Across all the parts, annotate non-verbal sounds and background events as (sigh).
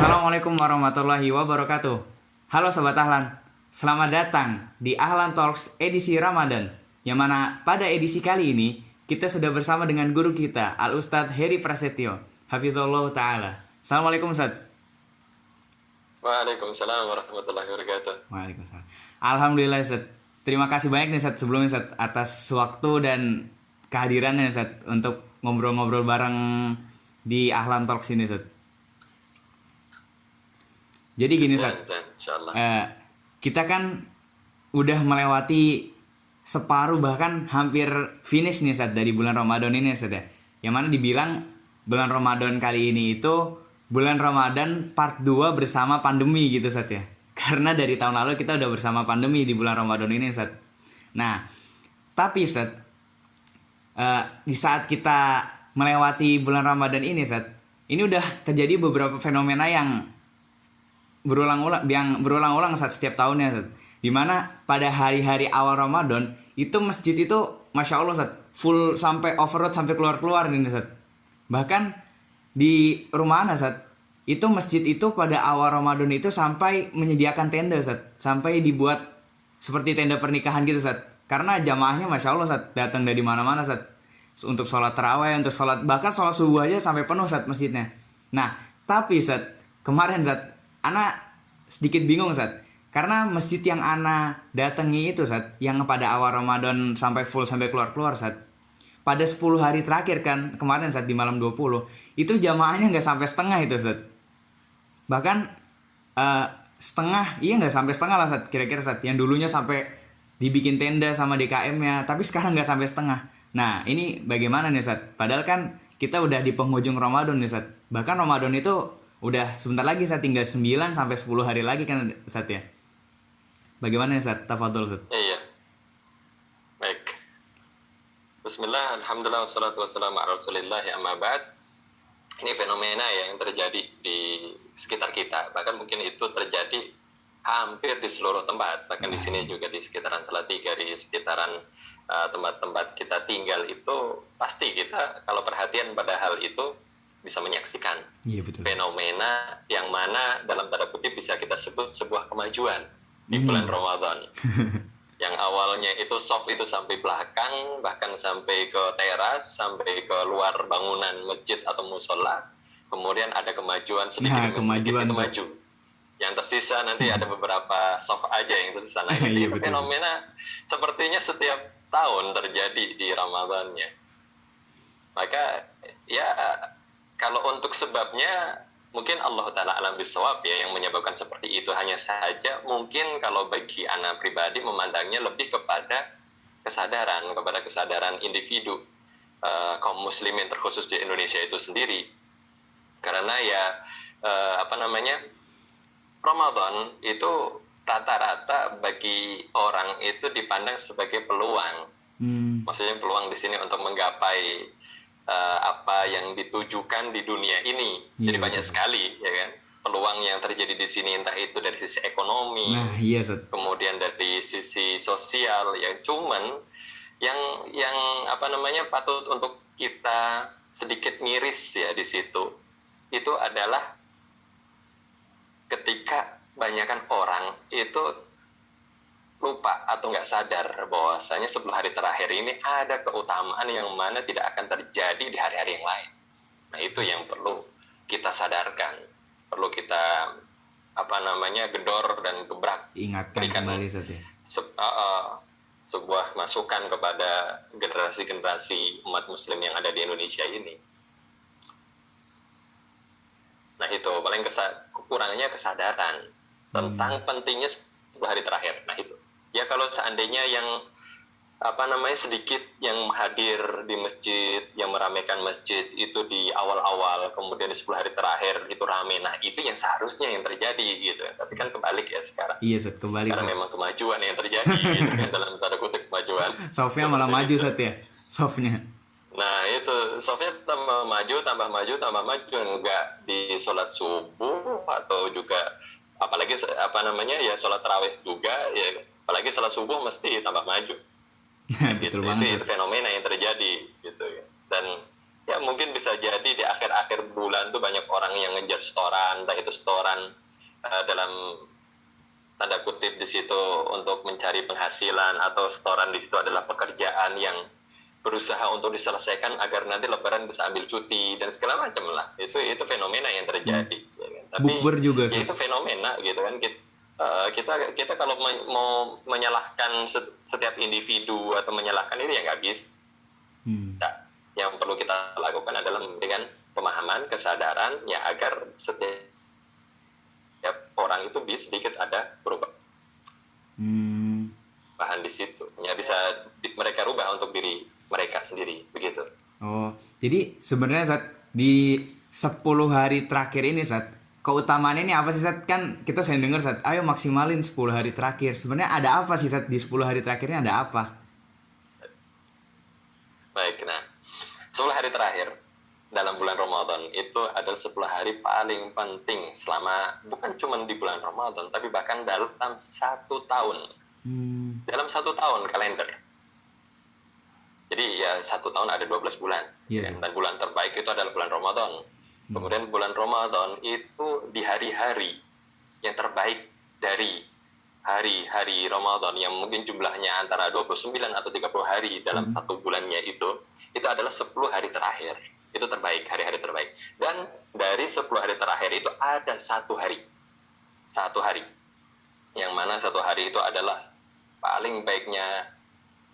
Assalamualaikum warahmatullahi wabarakatuh. Halo Sobat Ahlan, selamat datang di Ahlan Talks edisi Ramadan. Yang mana pada edisi kali ini kita sudah bersama dengan guru kita Al Ustadz Heri Prasetyo. Hafizullah Ta'ala. Assalamualaikum Ustadz. Waalaikumsalam warahmatullahi wabarakatuh. Waalaikumsalam. Alhamdulillah Ustadz. Terima kasih banyak nih Ustadz sebelumnya Ustadz atas waktu dan kehadirannya Ustadz untuk ngobrol-ngobrol bareng di Ahlan Talks ini Ustadz. Jadi gini insyaallah. Eh, kita kan udah melewati separuh bahkan hampir finish nih saat dari bulan Ramadan ini Ustaz ya. Yang mana dibilang bulan Ramadan kali ini itu bulan Ramadan part 2 bersama pandemi gitu Ustaz ya. Karena dari tahun lalu kita udah bersama pandemi di bulan Ramadan ini Ustaz. Nah, tapi Ustaz eh, di saat kita melewati bulan Ramadan ini Ustaz, ini udah terjadi beberapa fenomena yang berulang-ulang yang berulang-ulang saat setiap tahunnya Ustaz. Di mana pada hari-hari awal Ramadan itu masjid itu masya Allah Ustaz, full sampai overload sampai keluar-keluar nih Ustaz. Bahkan di rumah Ana Ustaz, itu masjid itu pada awal Ramadan itu sampai menyediakan tenda Ustaz. Sampai dibuat seperti tenda pernikahan gitu Ustaz. Karena jamaahnya masya Allah Ustaz, datang dari mana-mana Ustaz. Untuk sholat terawih, untuk sholat bahkan sholat subuh aja sampai penuh Ustaz masjidnya. Nah, tapi Ustaz, kemarin Ustaz, Ana sedikit bingung Ustaz. Karena masjid yang Ana datangi itu Ustaz, yang pada awal Ramadan sampai full sampai keluar-keluar Ustaz. Pada 10 hari terakhir kan, kemarin saat di malam 20, itu jamaahnya nggak sampai setengah itu Ustaz. Bahkan eh, setengah, iya nggak sampai setengah lah Ustaz, kira-kira Ustaz. Yang dulunya sampai dibikin tenda sama DKM-nya, tapi sekarang nggak sampai setengah. Nah, ini bagaimana nih Ustaz? Padahal kan kita udah di penghujung Ramadan nih Ustaz. Bahkan Ramadan itu udah sebentar lagi saya tinggal 9 sampai 10 hari lagi kan Ustaz ya. Bagaimana nih Ustaz? Tafadhol Ustaz. Iya. Baik. Bismillah, alhamdulillah, wassalatu wassalamu ala rasulillah, amma ba'd. Ini fenomena ya yang terjadi di sekitar kita. Bahkan mungkin itu terjadi hampir di seluruh tempat. Bahkan di sini juga di sekitaran Salatiga, di sekitaran uh, tempat-tempat kita tinggal itu pasti kita kalau perhatian pada hal itu bisa menyaksikan Iya betul. fenomena yang mana dalam tanda kutip bisa kita sebut sebuah kemajuan di Hmm. bulan Ramadan. (laughs) yang awalnya itu soft itu sampai belakang, bahkan sampai ke teras, sampai ke luar bangunan masjid atau musola. Kemudian ada kemajuan sedikit Nah, kemajuan, itu maju. Yang tersisa nanti (laughs) ada beberapa soft aja yang tersisa. Nah, (laughs) Iya, ini betul. fenomena sepertinya setiap tahun terjadi di Ramadannya. Maka ya kalau untuk sebabnya mungkin Allah taala alam bisawab ya yang menyebabkan seperti itu. Hanya saja mungkin kalau bagi anak pribadi memandangnya lebih kepada kesadaran kepada kesadaran individu eh, kaum muslimin terkhusus di Indonesia itu sendiri. Karena ya eh, apa namanya Ramadan itu rata-rata bagi orang itu dipandang sebagai peluang. Hmm. maksudnya peluang di sini untuk menggapai eh, apa yang ditujukan di dunia ini. Iya, Jadi banyak sekali ya kan? Peluang yang terjadi di sini entah itu dari sisi ekonomi, Nah, iya kemudian dari sisi sosial ya. Cuman yang yang apa namanya patut untuk kita sedikit miris ya di situ itu adalah ketika banyakkan orang itu lupa atau nggak sadar bahwasanya 10 hari terakhir ini ada keutamaan yang mana tidak akan terjadi di hari-hari yang lain. Nah itu yang perlu kita sadarkan, perlu kita apa namanya gedor dan gebrak Ingatkan Berikan. kembali Ustaz ya. se- uh, uh, sebuah masukan kepada generasi-generasi umat muslim yang ada di Indonesia ini. Nah itu paling kesa- kekurangannya kesadaran tentang pentingnya 10 hari terakhir. Nah itu ya kalau seandainya yang apa namanya sedikit yang hadir di masjid yang meramaikan masjid itu di awal-awal kemudian di 10 hari terakhir itu rame. Nah itu yang seharusnya yang terjadi gitu. Tapi kan kebalik ya sekarang. Iya Ustaz, kembali karena memang kemajuan yang terjadi gitu kan (laughs) dalam tanda kutip kemajuan. Softnya malah maju Ustaz ya. Softnya. nah itu softnya tambah maju tambah maju tambah maju. Enggak di sholat subuh atau juga apalagi apa namanya ya sholat tarawih juga ya apalagi sholat subuh mesti tambah maju (laughs) Betul gitu. banget. itu, fenomena yang terjadi gitu ya dan ya mungkin bisa jadi di akhir-akhir bulan tuh banyak orang yang ngejar setoran, entah itu setoran uh, dalam tanda kutip di situ untuk mencari penghasilan atau setoran di situ adalah pekerjaan yang berusaha untuk diselesaikan agar nanti lebaran bisa ambil cuti dan segala macam lah itu itu fenomena yang terjadi hmm. ya kan? tapi Bukber juga ya itu fenomena gitu kan kita uh, kita kita kalau me mau menyalahkan setiap individu atau menyalahkan ini ya nggak bisa hmm. nah, yang perlu kita lakukan adalah dengan pemahaman kesadaran ya agar setiap setiap orang itu bisa sedikit ada perubahan. Hmm. bahan di situ. Ya bisa mereka rubah untuk diri mereka sendiri. Begitu. Oh jadi sebenarnya saat di 10 hari terakhir ini saat keutamaan ini apa sih saat kan kita saya dengar saat ayo maksimalin 10 hari terakhir. Sebenarnya ada apa sih saat di 10 hari terakhirnya ada apa? Baik nah. 10 hari terakhir dalam bulan Ramadan itu adalah 10 hari paling penting selama bukan cuma di bulan Ramadan tapi bahkan dalam satu tahun. Hmm. dalam satu tahun kalender. Jadi ya satu tahun ada 12 bulan. Yeah. dan bulan terbaik itu adalah bulan Ramadan. Kemudian bulan Ramadan itu di hari-hari yang terbaik dari hari-hari Ramadan yang mungkin jumlahnya antara 29 atau 30 hari dalam hmm. satu bulannya itu itu adalah 10 hari terakhir. Itu terbaik hari-hari terbaik. Dan dari 10 hari terakhir itu ada satu hari. Satu hari. Yang mana satu hari itu adalah paling baiknya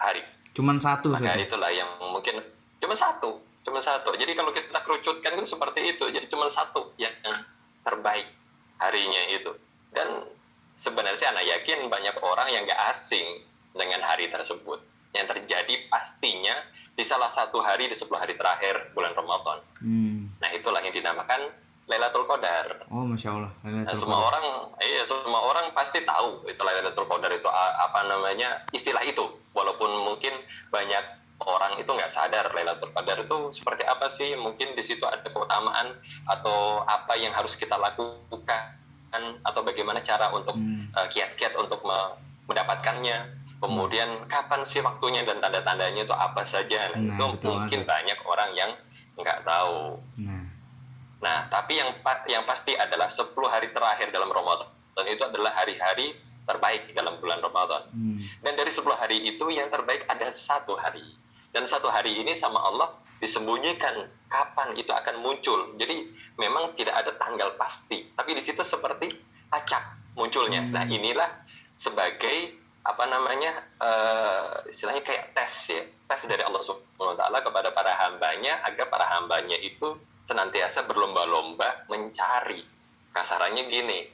hari. Cuman satu maka saja. itulah yang mungkin cuma satu cuma satu jadi kalau kita kerucutkan itu seperti itu jadi cuma satu yang terbaik harinya itu dan sebenarnya saya anak yakin banyak orang yang gak asing dengan hari tersebut yang terjadi pastinya di salah satu hari di 10 hari terakhir bulan Ramadan. Hmm. Nah itulah yang dinamakan Lailatul Qadar. Oh masya Allah. Nah, semua Qadar. orang, iya semua orang pasti tahu itu Lailatul Qadar itu apa namanya istilah itu. Walaupun mungkin banyak orang itu nggak sadar Lailatul Qadar itu seperti apa sih? Mungkin di situ ada keutamaan atau apa yang harus kita lakukan atau bagaimana cara untuk hmm. uh, kiat-kiat untuk mendapatkannya kemudian kapan sih waktunya dan tanda-tandanya itu apa saja nah, nah itu mungkin banget. banyak orang yang nggak tahu nah. nah tapi yang yang pasti adalah 10 hari terakhir dalam Ramadan dan itu adalah hari-hari terbaik dalam bulan Ramadan hmm. dan dari 10 hari itu yang terbaik ada satu hari dan satu hari ini sama Allah disembunyikan kapan itu akan muncul. Jadi memang tidak ada tanggal pasti. Tapi di situ seperti acak munculnya. Nah, hmm. inilah sebagai apa namanya uh, istilahnya kayak tes ya. Tes dari Allah Subhanahu Wa Taala kepada para hambanya agar para hambanya itu senantiasa berlomba-lomba mencari. Kasarannya gini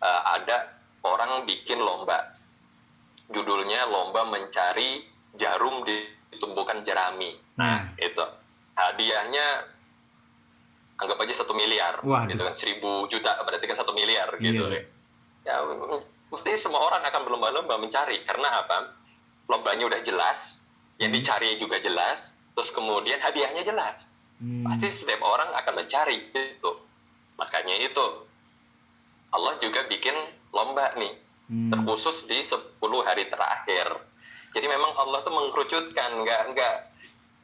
uh, ada orang bikin lomba. Judulnya lomba mencari jarum di tumbukan jerami nah itu hadiahnya anggap aja satu miliar Waduh. gitu kan seribu juta berarti kan satu miliar gitu yeah. ya mesti semua orang akan berlomba-lomba mencari karena apa lombanya udah jelas yang hmm. dicari juga jelas terus kemudian hadiahnya jelas hmm. pasti setiap orang akan mencari itu makanya itu Allah juga bikin lomba nih hmm. terkhusus di 10 hari terakhir jadi memang Allah tuh mengkerucutkan nggak nggak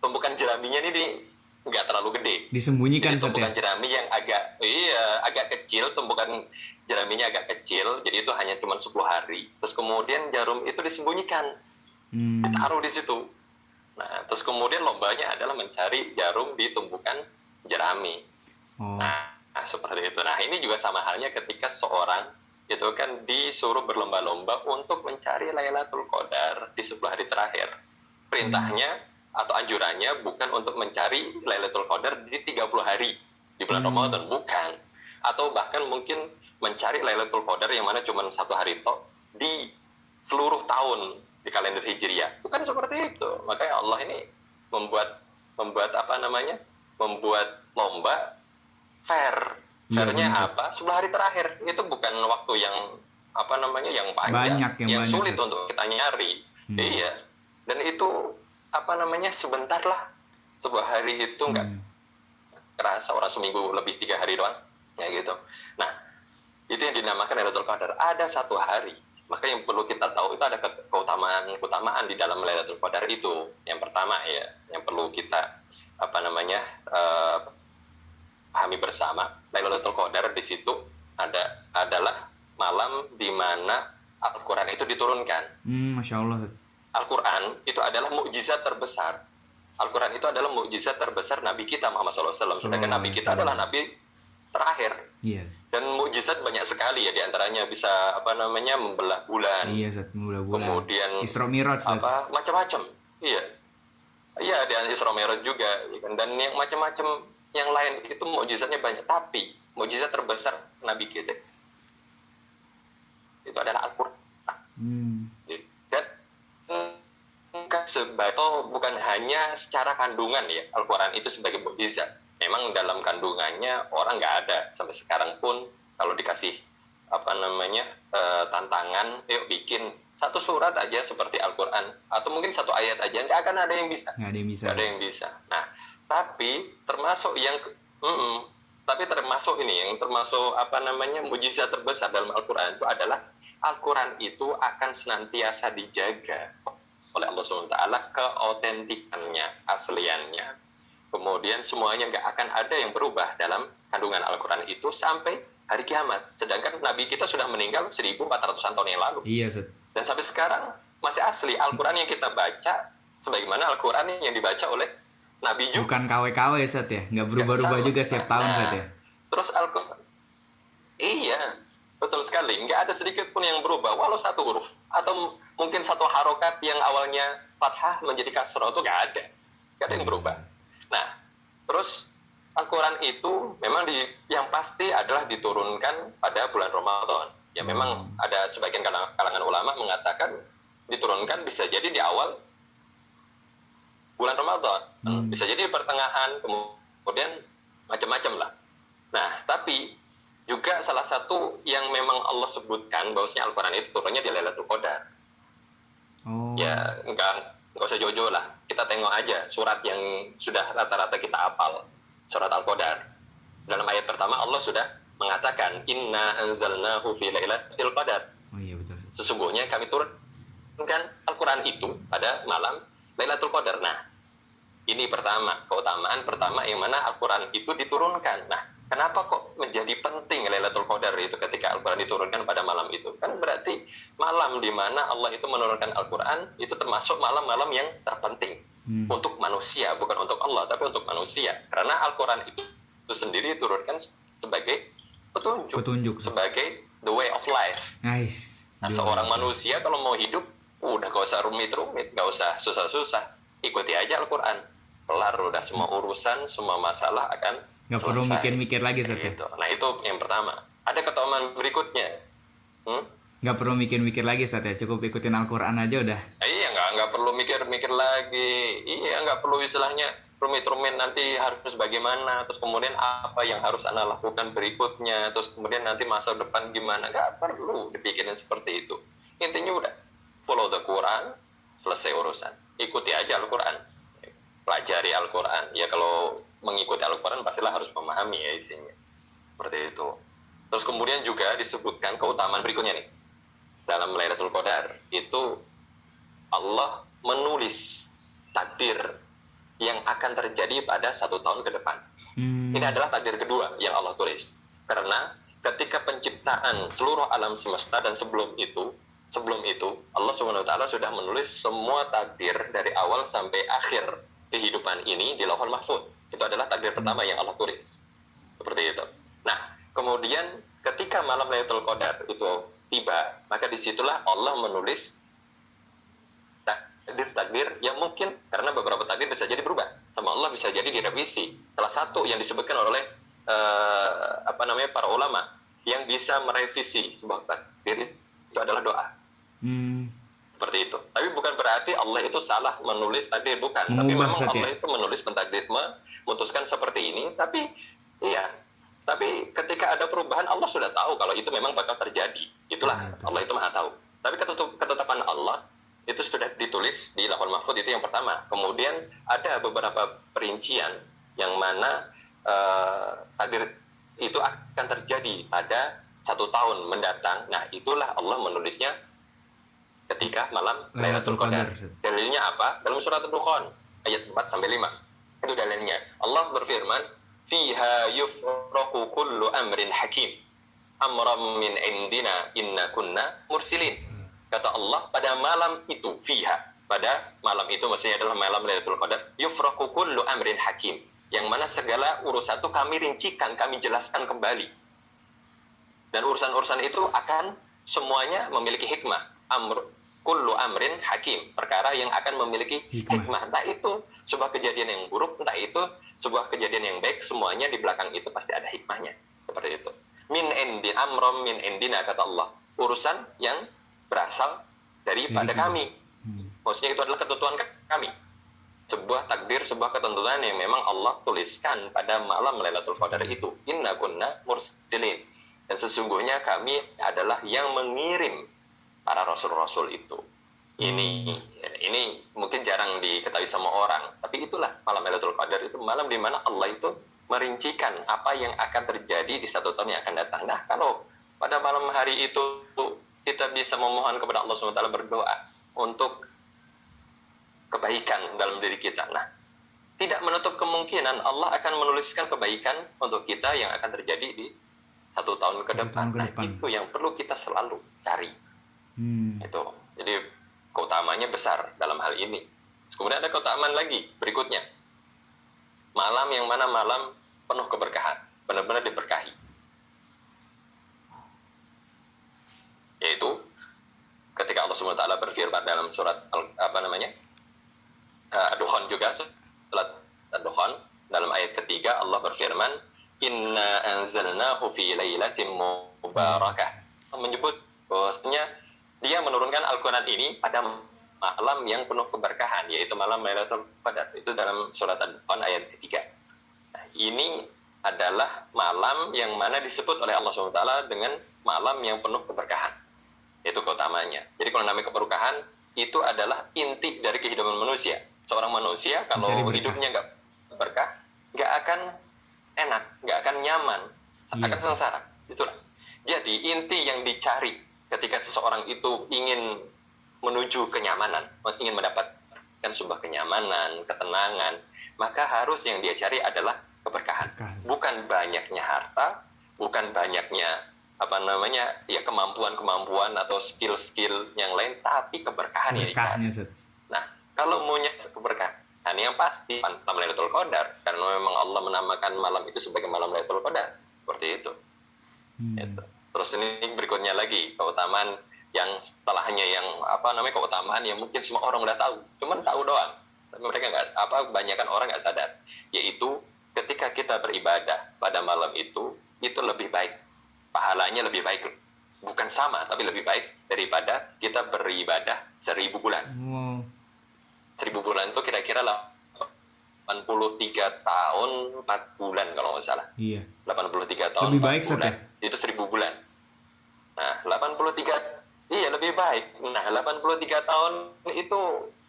tumbukan jeraminya ini di nggak terlalu gede. Disembunyikan jadi, tumbukan jerami yang agak iya agak kecil, tumbukan jeraminya agak kecil, jadi itu hanya cuma 10 hari. Terus kemudian jarum itu disembunyikan, hmm. ditaruh di situ. Nah, terus kemudian lombanya adalah mencari jarum di tumbukan jerami. Oh. Nah, nah, seperti itu. Nah, ini juga sama halnya ketika seorang itu kan disuruh berlomba-lomba untuk mencari Lailatul Qadar di 10 hari terakhir. Perintahnya atau anjurannya bukan untuk mencari Lailatul Qadar di 30 hari di bulan hmm. Ramadan, bukan. Atau bahkan mungkin mencari Lailatul Qadar yang mana cuma satu hari toh di seluruh tahun di kalender Hijriah. Bukan seperti itu. Makanya Allah ini membuat membuat apa namanya? membuat lomba fair. Ya, apa? Sebelah hari terakhir. Itu bukan waktu yang apa namanya yang panjang, banyak yang, yang banyak, sulit untuk kita nyari. Hmm. Iya. Dan itu apa namanya sebentar lah sebuah hari itu nggak hmm. kerasa orang seminggu lebih tiga hari doang ya gitu nah itu yang dinamakan Lailatul Qadar ada satu hari maka yang perlu kita tahu itu ada keutamaan keutamaan di dalam Lailatul Qadar itu yang pertama ya yang perlu kita apa namanya eh, pahami bersama Lailatul Qadar di situ ada adalah malam di mana Al-Quran itu diturunkan. Hmm, masya Allah. Al-Quran itu adalah mukjizat terbesar. Al-Quran itu adalah mukjizat terbesar Nabi kita Muhammad SAW. Sedangkan Nabi kita adalah Nabi terakhir. Iya. Dan mukjizat banyak sekali ya di antaranya bisa apa namanya membelah bulan, Iya, Ustaz. Bulan-bulan. kemudian Isra Miraj, apa macam-macam. Iya, iya dan Isra Mi'raj juga dan yang macam-macam yang lain itu mukjizatnya banyak. Tapi mukjizat terbesar Nabi kita itu adalah Al-Quran. Hmm. dan bukan sebagai oh, bukan hanya secara kandungan ya Al-Quran itu sebagai mukjizat memang dalam kandungannya orang nggak ada sampai sekarang pun kalau dikasih apa namanya eh, tantangan yuk bikin satu surat aja seperti Al-Quran atau mungkin satu ayat aja nggak akan ada yang bisa Nggak ada yang bisa. nggak ada yang bisa nah tapi termasuk yang mm, tapi termasuk ini yang termasuk apa namanya mujizat terbesar dalam Al-Quran itu adalah Al-Quran itu akan senantiasa dijaga oleh Allah SWT keautentikannya, asliannya. Kemudian semuanya nggak akan ada yang berubah dalam kandungan Al-Quran itu sampai hari kiamat. Sedangkan Nabi kita sudah meninggal 1400-an tahun yang lalu. Iya. Dan sampai sekarang masih asli. Al-Quran yang kita baca, sebagaimana Al-Quran yang dibaca oleh Nabi juga. Bukan KW-KW, Ustaz ya. Nggak berubah-ubah juga setiap tahun, Nah, Ustaz ya. Terus Al-Quran, iya, betul sekali. Nggak ada sedikit pun yang berubah, walau satu huruf. Atau mungkin satu harokat yang awalnya fathah menjadi kasroh itu nggak ada. Nggak ada yang berubah. Nah, terus Al-Quran itu memang di, yang pasti adalah diturunkan pada bulan Ramadan. Ya memang ada sebagian kalang- kalangan ulama mengatakan diturunkan bisa jadi di awal bulan Ramadan, Hmm. bisa jadi di pertengahan, kemudian macam-macam lah. Nah, tapi juga salah satu yang memang Allah sebutkan bahwasanya Al-Quran itu turunnya di Lailatul Qadar. Oh. Ya, enggak enggak usah jojo lah. Kita tengok aja surat yang sudah rata-rata kita hafal, surat Al-Qadar. Dalam ayat pertama Allah sudah mengatakan inna anzalnahu fi lailatul qadar. Oh iya betul. Sesungguhnya kami turunkan Al-Qur'an itu pada malam Lailatul Qadar. Nah, ini pertama, keutamaan pertama yang mana Al-Qur'an itu diturunkan. Nah, kenapa kok menjadi penting Lailatul Qadar itu ketika Al-Qur'an diturunkan pada malam itu? Kan berarti malam di mana Allah itu menurunkan Al-Qur'an itu termasuk malam-malam yang terpenting Hmm. untuk manusia, bukan untuk Allah, tapi untuk manusia. Karena Al-Qur'an itu, itu sendiri diturunkan sebagai petunjuk, Petunjuk. Sebagai the way of life. Nice. Nah, seorang manusia kalau mau hidup, udah gak usah rumit-rumit, gak usah susah-susah. Ikuti aja Al-Quran. Kelar udah semua urusan, semua masalah akan Nggak perlu mikir-mikir lagi, Ustaz ya. Gitu. Nah, itu yang pertama. Ada keutamaan berikutnya. Hmm? Nggak perlu mikir-mikir lagi, Ustaz ya. Cukup ikutin Al-Quran aja udah. Nah, iya, nggak nggak perlu mikir-mikir lagi. Iya, nggak perlu istilahnya rumit-rumit nanti harus bagaimana, terus kemudian apa yang harus anda lakukan berikutnya, terus kemudian nanti masa depan gimana, nggak perlu dipikirin seperti itu. Intinya udah follow the Quran, selesai urusan. Ikuti aja Al-Quran, pelajari Al-Quran. Ya kalau mengikuti Al-Quran pastilah harus memahami ya isinya, seperti itu. Terus kemudian juga disebutkan keutamaan berikutnya nih dalam Lailatul Qadar itu Allah menulis takdir yang akan terjadi pada satu tahun ke depan. Hmm. Ini adalah takdir kedua yang Allah tulis. Karena ketika penciptaan seluruh alam semesta dan sebelum itu, sebelum itu Allah Subhanahu wa taala sudah menulis semua takdir dari awal sampai akhir kehidupan ini di Lauhul Mahfuz. Itu adalah takdir pertama yang Allah tulis. Seperti itu. Nah, kemudian ketika malam Lailatul Qadar itu tiba, maka di situlah Allah menulis takdir-takdir yang mungkin karena beberapa takdir bisa jadi berubah sama Allah bisa jadi direvisi. Salah satu yang disebutkan oleh eh, apa namanya para ulama yang bisa merevisi sebuah takdir itu adalah doa Hmm. Seperti itu. Tapi bukan berarti Allah itu salah menulis takdir bukan. Tapi Mengubah, memang Ustaz, ya? Allah itu menulis mentakdir memutuskan seperti ini. Tapi iya. Tapi ketika ada perubahan Allah sudah tahu kalau itu memang bakal terjadi. Itulah Ya, betul. Allah itu maha tahu. Tapi ketutup- ketetapan Allah itu sudah ditulis di Lauhul Mahfuz itu yang pertama. Kemudian ada beberapa perincian yang mana eh, takdir itu akan terjadi pada satu tahun mendatang. Nah, itulah Allah menulisnya ketika malam Lailatul Qadar. Dalilnya apa? Dalam surat Al-Dukhan ayat 4 sampai 5. Itu dalilnya. berfirman, "Fiha yufraqu kullu amrin hakim." Amram min indina inna kunna mursilin. Kata Allah, pada malam itu fiha, pada malam itu maksudnya adalah malam Lailatul Qadar, yufraqu kullu amrin hakim. Yang mana segala urusan itu kami rincikan, kami jelaskan kembali. Dan urusan-urusan itu akan semuanya memiliki hikmah. Amr kullu amrin hakim. Perkara yang akan memiliki Hikmah. hikmah. entah itu sebuah kejadian yang buruk entah itu sebuah kejadian yang baik semuanya di belakang itu pasti ada hikmahnya. Seperti itu. Min endi amrom min endina kata Allah. Urusan yang berasal daripada Dari kami. Hmm. maksudnya itu adalah ketentuan kami. Sebuah takdir sebuah ketentuan yang memang Allah tuliskan pada malam Lailatul Qadar itu. Inna kunna mursilin dan sesungguhnya kami adalah yang mengirim para rasul-rasul itu ini ini mungkin jarang diketahui sama orang tapi itulah malam Lailatul Qadar itu malam di mana Allah itu merincikan apa yang akan terjadi di satu tahun yang akan datang nah kalau pada malam hari itu kita bisa memohon kepada Allah SWT berdoa untuk kebaikan dalam diri kita. Nah, tidak menutup kemungkinan Allah akan menuliskan kebaikan untuk kita yang akan terjadi di satu tahun ke depan. tahun ke Nah, itu yang perlu kita selalu cari. Hmm. Itu. Jadi keutamanya besar dalam hal ini. Kemudian ada keutamaan lagi berikutnya. Malam yang mana malam penuh keberkahan, benar-benar diberkahi. Yaitu ketika Allah SWT berfirman dalam surat apa namanya? uh, Ad-Dukhan juga surat Ad-Dukhan dalam ayat ketiga Allah berfirman Inna anzalnahu fi lailatin mubarakah menyebut bahwasanya dia menurunkan Al-Quran ini pada malam yang penuh keberkahan yaitu malam Lailatul Qadar itu dalam surat Ad-Dukhan ayat ketiga. Nah, ini adalah malam yang mana disebut oleh Allah SWT dengan malam yang penuh keberkahan. Itu keutamanya. Jadi kalau namanya keberkahan itu adalah inti dari kehidupan manusia. Seorang manusia kalau hidupnya nggak berkah nggak akan enak nggak akan nyaman Iya. akan sengsara. Itulah. Jadi inti yang dicari ketika seseorang itu ingin menuju kenyamanan ingin mendapatkan sebuah kenyamanan ketenangan maka harus yang dia cari adalah keberkahan Berkah. bukan banyaknya harta bukan banyaknya apa namanya ya kemampuan-kemampuan atau skill-skill yang lain tapi keberkahan Berkahnya, Ustaz. Nah, kalau maunya keberkahan yang pasti malam Lailatul Qadar karena memang Allah menamakan malam itu sebagai malam Lailatul Qadar. Seperti itu. Hmm. Gitu. Terus ini berikutnya lagi keutamaan yang setelahnya yang apa namanya keutamaan yang mungkin semua orang udah tahu, cuman tahu doang. Tapi mereka nggak apa kebanyakan orang nggak sadar, yaitu ketika kita beribadah pada malam itu itu lebih baik, pahalanya lebih baik, bukan sama tapi lebih baik daripada kita beribadah seribu bulan. Wow. seribu bulan itu kira-kira 83 tahun 4 bulan kalau nggak salah. Iya. 83 tahun Lebih 4 baik, bulan. Ya? itu 1000 bulan. Nah 83 iya lebih baik. Nah 83 tahun itu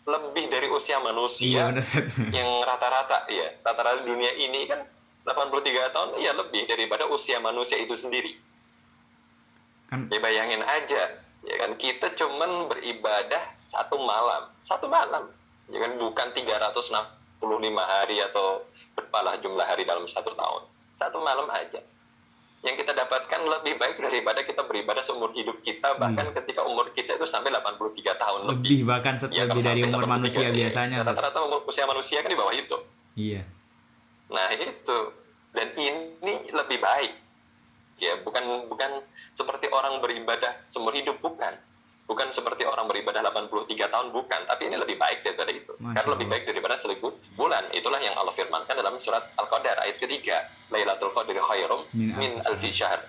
lebih dari usia Iya, manusia (laughs) Ustaz. yang rata-rata iya. Rata-rata dunia ini kan 83 tahun iya lebih daripada usia manusia itu sendiri. Kan Ya bayangin aja, ya kan kita cuman beribadah satu malam, satu malam, ya kan bukan 365 hari atau berpalah jumlah hari dalam satu tahun, satu malam aja. Yang kita dapatkan lebih baik daripada kita beribadah seumur hidup kita, bahkan ketika umur kita itu sampai 83 tahun lebih. lebih bahkan Ya, lebih dari umur 83, manusia ya, biasanya. Rata-rata umur usia manusia kan di bawah itu. Iya. Nah itu dan ini lebih baik ya bukan bukan seperti orang beribadah seumur hidup bukan bukan seperti orang beribadah 83 tahun bukan. Tapi ini lebih baik daripada itu. Masya karena lebih baik daripada seribu bulan. Itulah yang Allah firmankan dalam surat Al-Qadar ayat ketiga. Lailatul Qadri khairum Min min alfi syahr.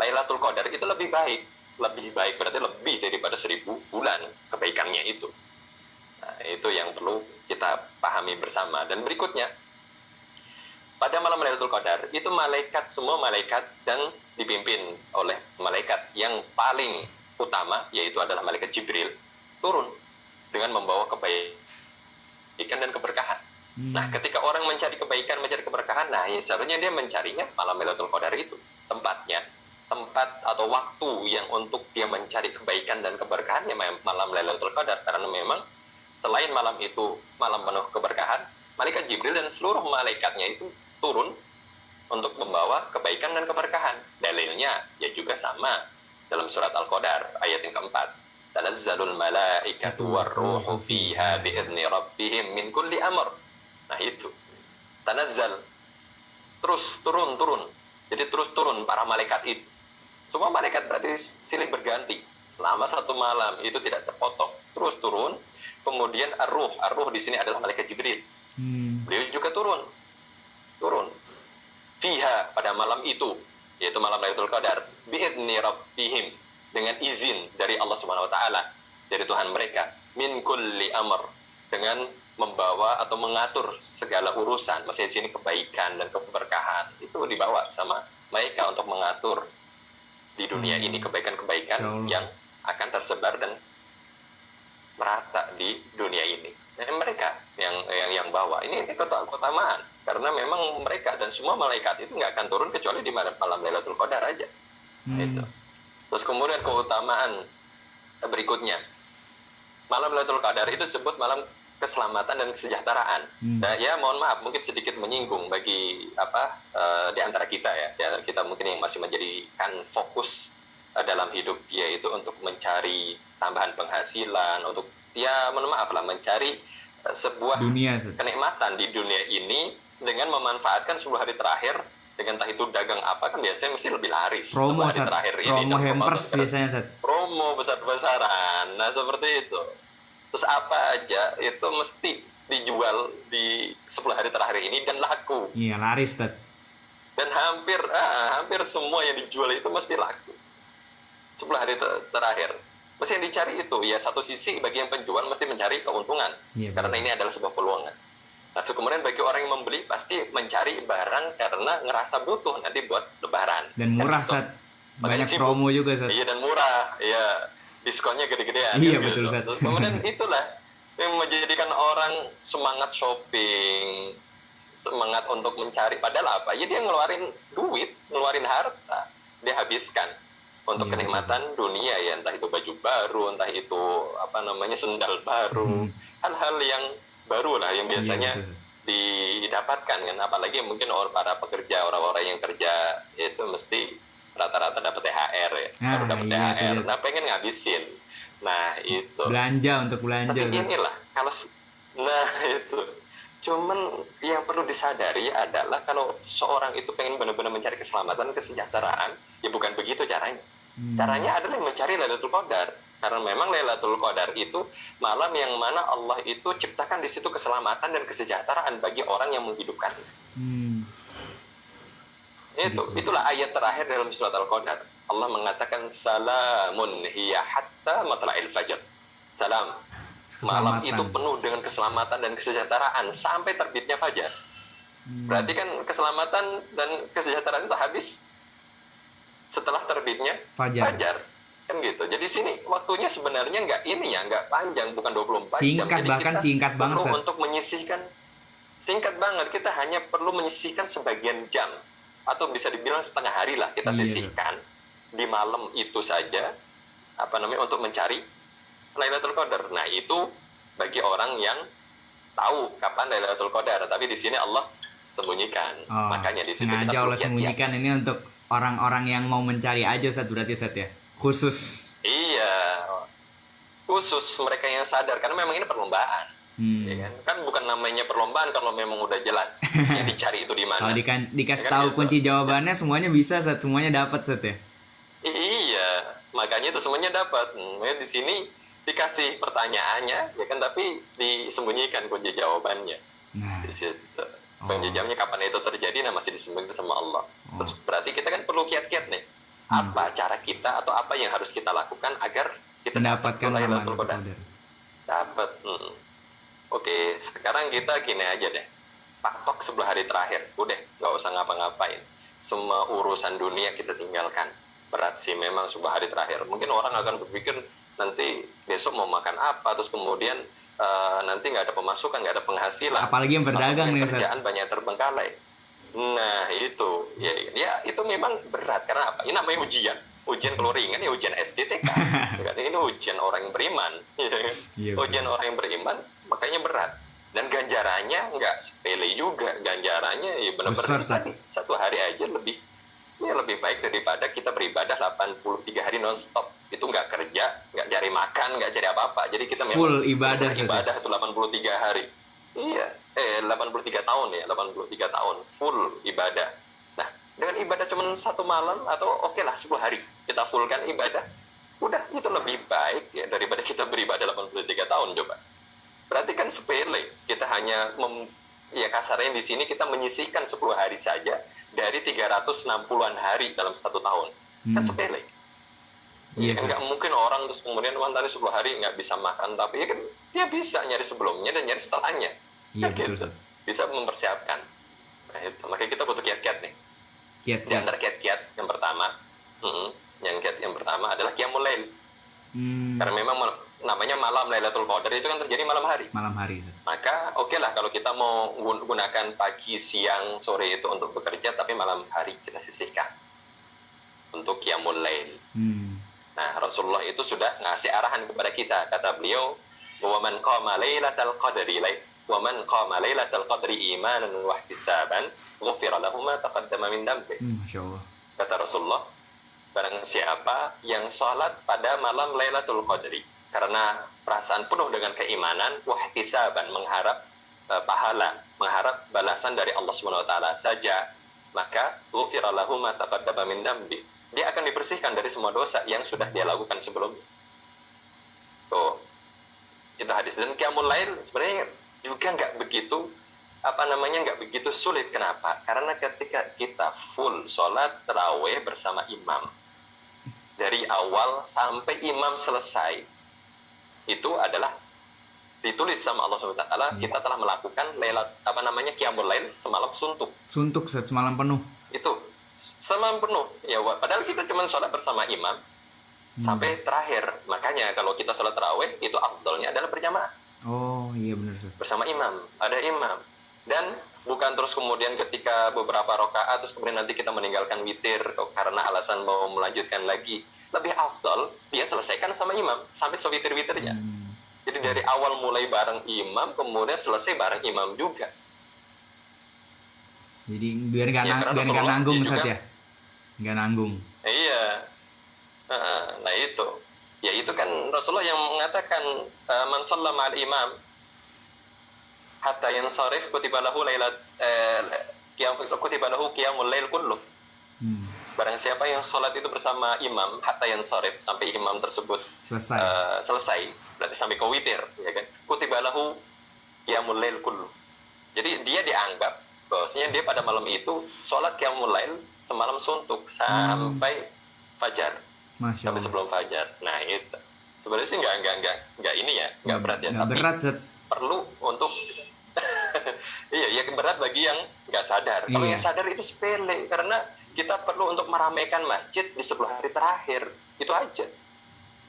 Lailatul Qadar itu lebih baik. Lebih baik berarti lebih daripada seribu bulan kebaikannya itu. Nah, itu yang perlu kita pahami bersama. Dan berikutnya pada malam Lailatul Qadar itu malaikat semua malaikat dan dipimpin oleh malaikat yang paling utama yaitu adalah malaikat Jibril turun dengan membawa kebaikan dan keberkahan. Hmm. Nah, ketika orang mencari kebaikan, mencari keberkahan, nah ya seharusnya dia mencarinya malam Lailatul Qadar itu tempatnya, tempat atau waktu yang untuk dia mencari kebaikan dan keberkahan ya malam Lailatul Qadar karena memang selain malam itu malam penuh keberkahan, malaikat Jibril dan seluruh malaikatnya itu turun untuk membawa kebaikan dan keberkahan. Dalilnya ya juga sama dalam surat Al-Qadar ayat yang keempat. Tanazzalul malaikatu warruhu fiha bi'izni rabbihim min kulli amr. Nah itu. Tanazzal. Terus turun turun. Jadi terus turun para malaikat itu. Semua malaikat berarti silih berganti selama satu malam itu tidak terpotong. Terus turun. Kemudian ar-ruh. Ar-ruh di sini adalah malaikat Jibril. Hmm. Beliau juga turun. Turun. Fiha pada malam itu, yaitu malam Lailatul Qadar, bi'idni rabbihim. Dengan izin dari Allah Subhanahu wa taala, dari Tuhan mereka, min kulli amr. Dengan membawa atau mengatur segala urusan, maksudnya di sini kebaikan dan keberkahan. Itu dibawa sama mereka untuk mengatur di dunia ini kebaikan-kebaikan yang akan tersebar dan merata di dunia ini. Dan mereka yang yang yang bawa ini ini kota keutamaan karena memang mereka dan semua malaikat itu nggak akan turun kecuali di malam malam Lailatul Qadar aja. Hmm. Itu. Terus kemudian keutamaan berikutnya malam Lailatul Qadar itu disebut malam keselamatan dan kesejahteraan. Hmm. Dan ya mohon maaf mungkin sedikit menyinggung bagi apa eh, di antara kita ya, di antara kita mungkin yang masih menjadikan fokus dalam hidup dia itu untuk mencari tambahan penghasilan, untuk ya mohon maaf lah mencari eh, sebuah Dunia, kenikmatan di dunia ini dengan memanfaatkan 10 hari terakhir dengan entah itu dagang apa kan biasanya mesti lebih laris Promo, 10 hari terakhir ini Promo dan hampers biasanya, Ustaz. promo besar-besaran nah seperti itu. Terus apa aja itu mesti dijual di 10 hari terakhir ini dan laku. Iya, laris, Ustaz. dan hampir ah, hampir semua yang dijual itu mesti laku 10 hari ter- terakhir mesti yang dicari itu ya satu sisi bagi yang penjual mesti mencari keuntungan Iya, karena ini adalah sebuah peluang nah so, kemudian bagi orang yang membeli pasti mencari barang karena ngerasa butuh nanti buat lebaran Dan murah, Kan gitu. Ustaz. Makanya Banyak sibuk. promo juga, Ustaz. iya dan murah iya diskonnya gede-gedean Iya, kan betul, gitu. Ustaz. Terus kemudian (laughs) itulah yang menjadikan orang semangat shopping semangat untuk mencari padahal apa ya dia ngeluarin duit ngeluarin harta dia habiskan untuk Iya, kenikmatan dunia ya entah itu baju baru entah itu apa namanya sendal baru. Hmm. hal-hal yang baru lah yang Iya, biasanya Ustaz. didapatkan kan. Apalagi mungkin orang para pekerja orang-orang yang kerja itu mesti rata-rata dapat THR ya. Ah, baru dapat iya, THR dia. nah pengen ngabisin. Nah itu. Belanja untuk belanja, tapi inilah kalau nah (laughs) itu cuman yang perlu disadari adalah kalau seorang itu pengen benar-benar mencari keselamatan kesejahteraan ya bukan begitu caranya Hmm. caranya adalah mencari Lailatul Qadar karena memang Lailatul Qadar itu malam yang mana Allah itu ciptakan di situ keselamatan dan kesejahteraan bagi orang yang menghidupkan Hmm. itu Gitu. itulah ayat terakhir dalam surat Al-Qadar Allah mengatakan salamun hiya hatta matla'il fajr salam malam itu penuh dengan keselamatan dan kesejahteraan sampai terbitnya fajar. Hmm. berarti kan keselamatan dan kesejahteraan itu habis setelah terbitnya Fajar. kan gitu. Jadi sini waktunya sebenarnya nggak ini ya nggak panjang bukan 24 jam. Singkat, Jadi bahkan kita singkat banget, perlu untuk menyisihkan. Singkat banget kita hanya perlu menyisihkan sebagian jam. Atau bisa dibilang setengah hari lah kita Iya. sisihkan di malam itu saja apa namanya untuk mencari Lailatul Qadar nah itu bagi orang yang tahu kapan Lailatul Qadar tapi di sini Allah sembunyikan Oh, makanya di situ sengaja Allah sembunyikan ini untuk orang-orang yang mau mencari aja Ustaz berarti Ustaz ya. Khusus. Iya, khusus mereka yang sadar karena memang ini perlombaan, Hmm. ya kan? Kan bukan namanya perlombaan kalau memang udah jelas (laughs) yang dicari itu di mana. Kalau dikan- dikasih Ya kan tahu gitu. kunci jawabannya semuanya bisa Ustaz, semuanya dapat Ustaz ya. Iya, makanya itu semuanya dapat. Ya di sini dikasih pertanyaannya, ya kan? Tapi disembunyikan kunci jawabannya Nah, di situ. Oh. Kunci jawabannya kapan itu terjadi, nah masih disembunyikan sama Allah. Oh. Terus berarti kita kan perlu kiat-kiat nih. Hmm. Apa cara kita atau apa yang harus kita lakukan agar kita mendapatkan dapat Lailatul? Qadar. Dapat. Hmm. Oke, sekarang kita gini aja deh. Patok sebelah hari terakhir. Udah, nggak usah ngapa-ngapain. Semua urusan dunia kita tinggalkan. Berat sih memang sebelah hari terakhir. Mungkin orang akan berpikir nanti besok mau makan apa, terus kemudian eh, nanti nggak ada pemasukan, nggak ada penghasilan. Apalagi yang berdagang nih. Kerjaan banyak terbengkalai. Nah itu, ya, ya itu memang berat karena apa? Ini namanya ujian. Ujian kalau ringan ya ujian STTK. Kan (laughs) ini ujian orang yang beriman. (laughs) ya? Iya, ujian orang yang beriman makanya berat. dan ganjarannya nggak sepele juga ganjarannya ya benar-benar satu hari aja lebih ya lebih baik daripada kita beribadah 83 hari nonstop. Itu nggak kerja nggak cari makan nggak cari apa-apa. Jadi kita Full ibadah, ibadah itu 83 hari. Iya. Eh 83 tahun ya 83 tahun. Full ibadah. Nah dengan ibadah cuma satu malam atau oke lah 10 hari. Kita fullkan ibadah. Udah itu lebih baik ya daripada (laughs) kita beribadah 83 tahun coba. Berarti kan sepele. Kita hanya mem, ya kasarnya di sini kita menyisihkan 10 hari saja dari 360-an hari dalam satu tahun kan Hmm. sepele Iya, Kan Sat. nggak mungkin orang terus kemudian wah tadi 10 hari nggak bisa makan tapi ya kan dia bisa nyari sebelumnya dan nyari setelahnya Iya, Kan betul, gitu. Bisa mempersiapkan nah, itu. makanya kita butuh kiat-kiat nih Kiat, di kiat. antara kiat-kiat yang pertama mm, yang kiat yang pertama adalah qiyamul lail Hmm, karena memang namanya malam Lailatul Qadar itu kan terjadi malam hari malam hari. Maka oke lah kalau kita mau gun- gunakan pagi, siang, sore itu untuk bekerja, tapi malam hari kita sisihkan untuk qiyamul lail. Hmm. Nah, Rasulullah itu sudah ngasih arahan kepada kita. Kata beliau, "Wa man qama lailatal qadri lai wa man qama lailatal qadri imanan wa ihtisaban, ghufira lahu ma taqaddama min dambi." Hmm. Kata Rasulullah, barang siapa yang sholat pada malam Lailatul Qadri karena perasaan penuh dengan keimanan, wahtisaban mengharap eh, pahala, mengharap balasan dari Allah Subhanahu wa taala saja, maka ghufira ma taqaddama. Dia akan dibersihkan dari semua dosa yang sudah dia lakukan sebelumnya. Tuh. Itu hadis dan qiyamul lail sebenarnya juga nggak begitu apa namanya nggak begitu sulit kenapa karena ketika kita full sholat terawih bersama imam dari awal sampai imam selesai itu adalah ditulis sama Allah SWT kita telah melakukan lailat apa namanya qiyamul lail semalam suntuk Suntuk semalam penuh. itu semalam penuh ya wa- padahal kita cuma sholat bersama imam Hmm. sampai terakhir makanya kalau kita sholat terawih itu afdolnya adalah berjamaah Oh, iya benar Sat. bersama imam, ada imam. Dan bukan terus kemudian ketika beberapa rakaat terus kemudian nanti kita meninggalkan witir karena alasan mau melanjutkan lagi. Lebih afdol dia selesaikan sama imam sampai sewitir-witirnya. Hmm. Jadi dari awal mulai bareng imam kemudian selesai bareng imam juga. Jadi biar nggak Ya, biar nggak nanggung Sat ya. Nggak nanggung. Iya. Nah, itu. Ya itu kan Rasulullah yang mengatakan eh, man shalla ma'al imam hatta yansarif kutiba lahu lailat eh, kutiba lahu qiyamul lail kullu. Hmm. Barang siapa yang sholat itu bersama imam hatta yansarif sampai imam tersebut Selesai. eh, selesai, berarti sampai ke witir, ya kan? Kutiba lahu qiyamul lail kullu. Jadi dia dianggap bahwasanya dia pada malam itu sholat qiyamul lail semalam suntuk sampai fajar Masya sampai sebelum fajar. Nah itu sebenarnya sih nggak nggak nggak nggak ini ya nggak berat ya, Nggak tapi berat perlu untuk (laughs) iya ya berat bagi yang nggak sadar. Kalau Iya. yang sadar itu sepele karena kita perlu untuk meramaikan masjid di 10 hari terakhir itu aja.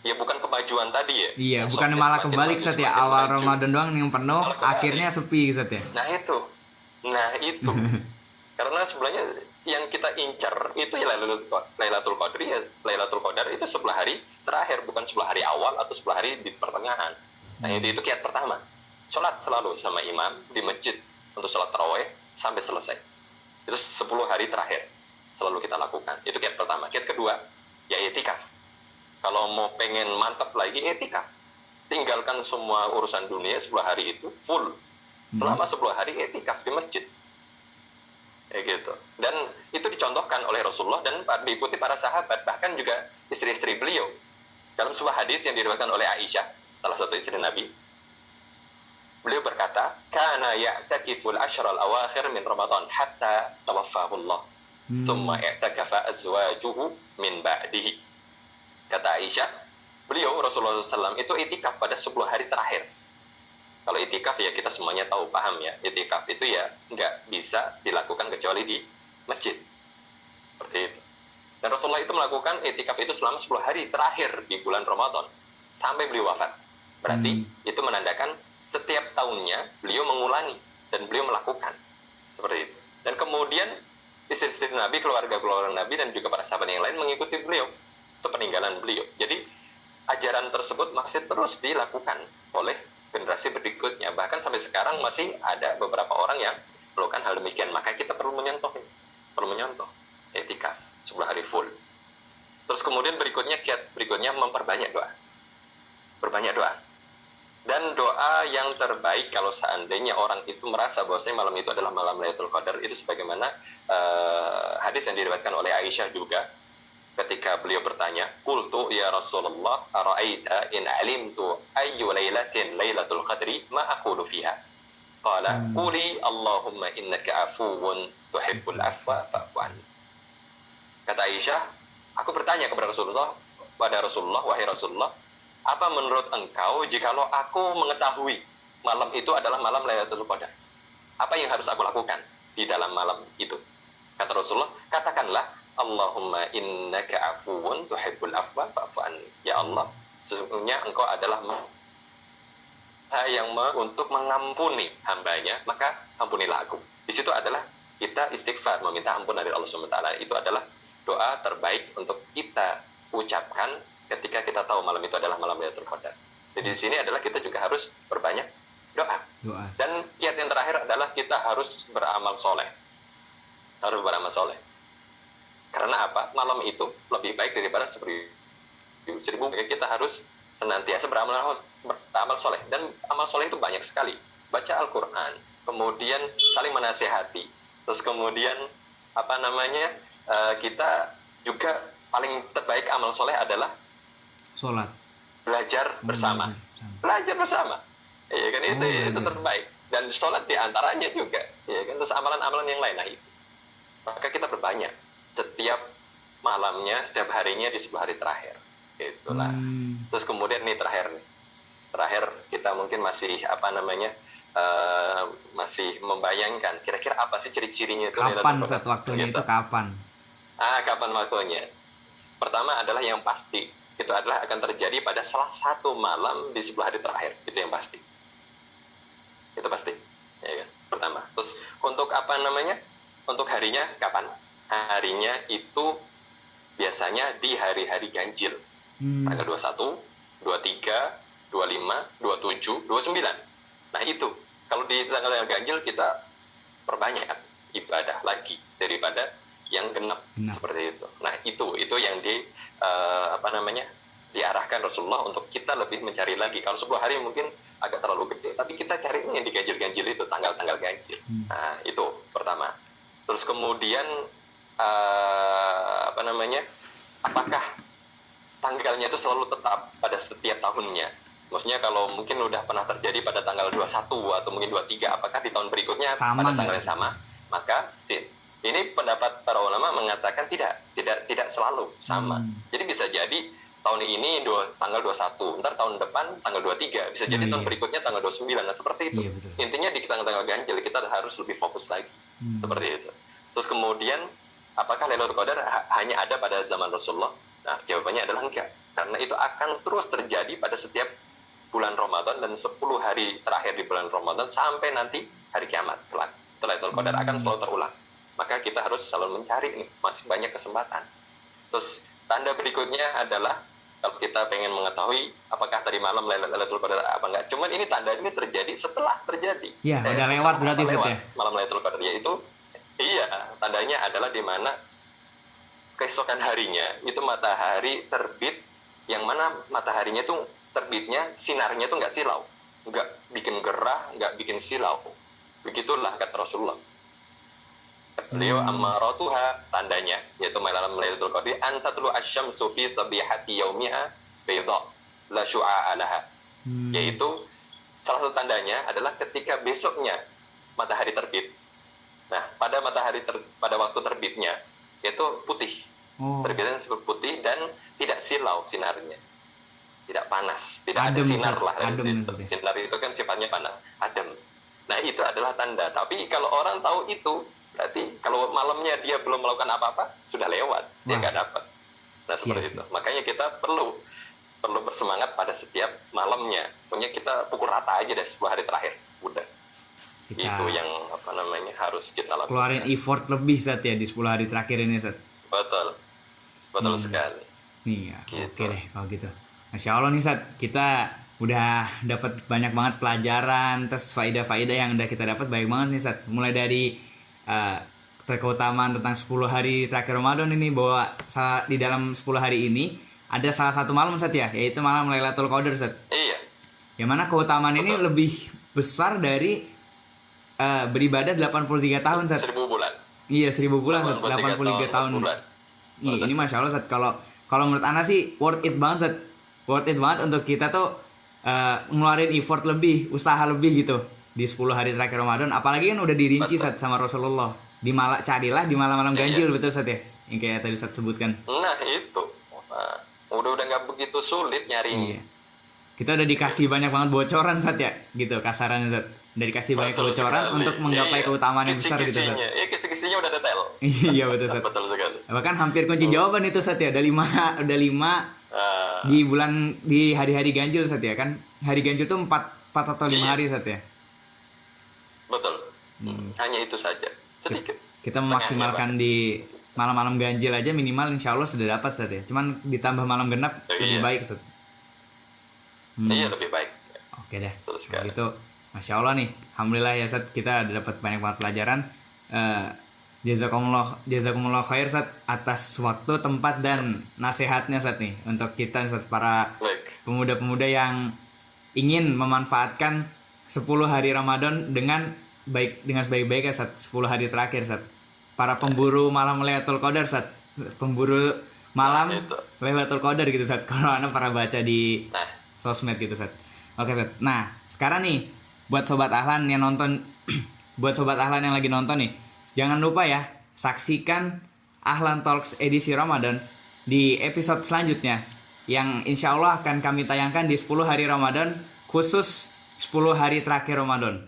Ya bukan kemajuan tadi ya. Iya, bukan malah kebalik Sat ya. Awal maju. Ramadan doang yang penuh, akhirnya sepi Sat ya. Nah itu, nah itu. (laughs) Karena sebenarnya yang kita incar itu ya Lailatul Qadar, ya Lailatul Qadar itu 10 hari terakhir bukan 10 hari awal atau 10 hari di pertengahan. Nah Hmm. itu, itu kiat pertama. Sholat selalu sama imam di masjid untuk sholat taraweh sampai selesai. Itu 10 hari terakhir selalu kita lakukan. Itu kiat pertama. Kiat kedua ya etikaf. Kalau mau pengen mantap lagi etikaf. Tinggalkan semua urusan dunia 10 hari itu full selama 10 hari etikaf di masjid. Kayak gitu. Dan itu dicontohkan oleh Rasulullah dan diikuti para sahabat, bahkan juga istri-istri beliau. Dalam sebuah hadis yang diriwayatkan oleh Aisyah, salah satu istri Nabi, beliau berkata, "Kana ya'takiful ashral awakhir min Ramadan hatta tawaffahu Allah." Hmm. Thumma i'takafa azwajuhu min ba'dihi. Kata Aisyah, beliau Rasulullah SAW itu itikaf pada 10 hari terakhir. Kalau itikaf ya kita semuanya tahu, paham ya. Itikaf itu ya nggak bisa dilakukan kecuali di masjid. Seperti itu. Dan Rasulullah itu melakukan itikaf itu selama 10 hari terakhir di bulan Ramadan. Sampai beliau wafat. Berarti Hmm. itu menandakan setiap tahunnya beliau mengulangi dan beliau melakukan. Seperti itu. Dan kemudian istri-istri Nabi, keluarga-keluarga Nabi dan juga para sahabat yang lain mengikuti beliau sepeninggalan beliau. Jadi ajaran tersebut masih terus dilakukan oleh generasi berikutnya. Bahkan sampai sekarang masih ada beberapa orang yang melakukan hal demikian. Maka kita perlu menyontoh, perlu menyontoh etika sebuah hari full. Terus kemudian berikutnya kiat berikutnya memperbanyak doa. Berbanyak doa. Dan doa yang terbaik kalau seandainya orang itu merasa bahwasanya malam itu adalah malam Lailatul Qadar itu sebagaimana uh, hadis yang diriwayatkan oleh Aisyah juga ketika beliau bertanya, "Qultu ya Rasulullah, ara'aita in alimtu ayyu lailatin Lailatul Qadri ma aqulu fiha?" Qala, hmm. "Quli Allahumma innaka afuwun tuhibbul afwa fa'fu Kata Aisyah, aku bertanya kepada Rasulullah, pada Rasulullah, wahai Rasulullah, apa menurut engkau jikalau aku mengetahui malam itu adalah malam Lailatul Qadar? Apa yang harus aku lakukan di dalam malam itu? Kata Rasulullah, katakanlah Allahumma innaka afuwun tuhibbul afwa fa'fu Ya Allah, sesungguhnya engkau adalah yang untuk mengampuni hambanya, maka ampunilah aku. Di situ adalah kita istighfar, meminta ampun dari Allah SWT. Itu adalah doa terbaik untuk kita ucapkan ketika kita tahu malam itu adalah malam Lailatul Qadar. Jadi di sini adalah kita juga harus berbanyak doa. doa. Dan kiat yang terakhir adalah kita harus beramal soleh. Harus beramal soleh. Karena apa? Malam itu lebih baik daripada seribu. Seribu kita harus senantiasa beramal beramal soleh. Dan amal soleh itu banyak sekali. Baca Al-Quran, kemudian saling menasehati, terus kemudian apa namanya uh, kita juga paling terbaik amal soleh adalah sholat. Belajar bersama. belajar bersama. Ya kan? Itu oh, itu terbaik. Dan sholat di antaranya juga. Ya kan? Terus amalan-amalan yang lain. Nah itu. Maka kita berbanyak. Setiap malamnya setiap harinya di sebuah hari terakhir. Itulah. Hmm. terus kemudian nih terakhir nih. Terakhir kita mungkin masih apa namanya uh, masih membayangkan kira-kira apa sih ciri-cirinya itu kapan saat waktunya gitu. itu kapan? Ah kapan waktunya? Pertama adalah yang pasti itu adalah akan terjadi pada salah satu malam di sebelah hari terakhir. Itu yang pasti. Itu pasti. Ya kan? pertama. Terus untuk apa namanya? Untuk harinya kapan? Harinya itu biasanya di hari-hari ganjil. Hmm. tanggal 21 23 25 27 29 nah itu. Kalau di tanggal ganjil kita perbanyak ibadah lagi daripada yang genap, genap. seperti itu. Nah itu. Itu yang di uh, apa namanya diarahkan Rasulullah untuk kita lebih mencari lagi. Kalau sebuah hari mungkin agak terlalu gede, tapi kita cari yang di ganjil-ganjil itu tanggal-tanggal ganjil. Hmm. Nah itu pertama. Terus kemudian uh, apa namanya? Apakah tanggalnya itu selalu tetap pada setiap tahunnya? Maksudnya kalau mungkin udah pernah terjadi pada tanggal 21 atau mungkin 23, apakah di tahun berikutnya sama pada tanggal yang sama? Maka sih ini pendapat para ulama mengatakan tidak, tidak tidak selalu sama. Hmm. Jadi bisa jadi tahun ini dua, tanggal 21, ntar tahun depan tanggal 23, bisa jadi oh, tahun iya. berikutnya tanggal 29. Nah, seperti itu. Iya, betul. Intinya di tanggal-tanggal ganjil kita harus lebih fokus lagi. Hmm. Seperti itu. Terus kemudian apakah Lailatul Qadar hanya ada pada zaman Rasulullah? Nah, jawabannya adalah enggak. Karena itu akan terus terjadi pada setiap bulan Ramadan dan 10 hari terakhir di bulan Ramadan sampai nanti hari kiamat. Lailatul Qadar hmm. akan selalu terulang maka kita harus selalu mencari nih masih banyak kesempatan. Terus tanda berikutnya adalah kalau kita pengen mengetahui apakah tadi malam Lailatul Qadar apa enggak. Cuman ini tanda ini terjadi setelah terjadi. Ya eh, udah lewat berarti lewat, ya? malam Lailatul Qadar yaitu iya tandanya adalah di mana keesokan harinya itu matahari terbit yang mana mataharinya tuh terbitnya sinarnya tuh nggak silau. Nggak bikin gerah nggak bikin silau. Begitulah kata Rasulullah beliau hmm. amaratuha tandanya yaitu malam Lailatul Qadri antatlu asyamsu fi sabihati yaumiha bayda la syu'a alaha hmm. yaitu salah satu tandanya adalah ketika besoknya matahari terbit. Nah pada matahari ter, pada waktu terbitnya itu putih. Oh. terbitnya seperti putih dan tidak silau sinarnya. Tidak panas tidak adem, ada sinar lah adem, sinar itu kan sifatnya panas adem. Nah itu adalah tanda. Tapi kalau orang tahu itu berarti kalau malamnya dia belum melakukan apa-apa sudah lewat dia nggak dapat. Nah seperti yes. itu. Makanya kita perlu perlu bersemangat pada setiap malamnya. Punya kita pukul rata aja deh sebuah hari terakhir. Udah. Kita itu yang apa namanya harus kita lakukan. keluarin effort lebih saat ya di 10 hari terakhir ini saat betul. Betul hmm. sekali. Nih ya gitu. oke deh kalau gitu. Masya allah nih saat kita udah dapat banyak banget pelajaran terus faedah-faedah yang udah kita dapat banyak banget nih Sat. Mulai dari eh, keutamaan tentang 10 hari terakhir Ramadan ini bahwa sa- di dalam 10 hari ini ada salah satu malam Sat ya, yaitu malam Lailatul Qadar Sat. Iya, Yang mana keutamaan ini Betul. lebih besar dari eh, beribadah 83 tahun Sat. seribu bulan. Iya, 1000 bulan Sat. 83 83 tahun. bulan. Iya, ini masya Allah Sat. Kalau kalau menurut Ana sih worth it banget Sat. Worth it banget untuk kita tuh eh, ngeluarin effort lebih, usaha lebih gitu di 10 hari terakhir Ramadan. Apalagi kan udah dirinci Betul. Sat sama Rasulullah. Di malam carilah di malam-malam Iya. ganjil betul Sat ya. Yang kayak tadi Sat sebutkan. Nah itu, Nah, udah udah nggak begitu sulit nyarinya. Iya. Kita udah dikasih banyak banget bocoran Sat ya, gitu kasarannya Sat. Udah dikasih banyak Betul bocoran sekali. untuk menggapai Iya. keutamaan yang besar gitu Sat. Kisi-kisinya, Iya, kisi-kisinya udah detail. (laughs) iya betul Sat. Betul sekali. Bahkan hampir kunci jawaban itu Sat ya. Ada lima, ada lima Ah, di bulan di hari-hari ganjil Sat ya kan. Hari ganjil tuh 4 4 atau 5 Iya. hari Sat ya. Betul. Hmm. Hanya itu saja. Sedikit. Kita memaksimalkan di malam-malam ganjil aja minimal insya Allah sudah dapat Sat ya. Cuman ditambah malam genap Iya. lebih baik. Hmm. Iya lebih baik. Oke deh. Sekali. gitu, masya Allah nih, alhamdulillah ya Sat kita udah dapat banyak banget pelajaran. Eh jazakumullah jazakumullah khair Sat atas waktu, tempat dan nasihatnya Sat nih untuk kita Sat para pemuda-pemuda yang ingin memanfaatkan 10 hari Ramadan dengan baik dengan sebaik-baiknya Sat 10 hari terakhir Sat. Para pemburu malam Lailatul Qadar Sat. Pemburu malam Nah, itu. Lailatul Qadar gitu Sat. (laughs) Kalau Anda pernah baca di Nah, sosmed gitu Sat. Oke Sat. Nah, sekarang nih buat sobat Ahlan yang nonton (clears throat) buat sobat Ahlan yang lagi nonton nih, jangan lupa ya saksikan Ahlan Talks edisi Ramadan di episode selanjutnya yang insya Allah akan kami tayangkan di 10 hari Ramadan khusus 10 hari terakhir Ramadan.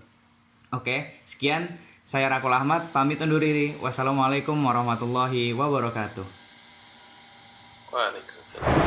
Oke, sekian saya Rakul Ahmad pamit undur diri. Wassalamualaikum warahmatullahi wabarakatuh. waalaikumsalam.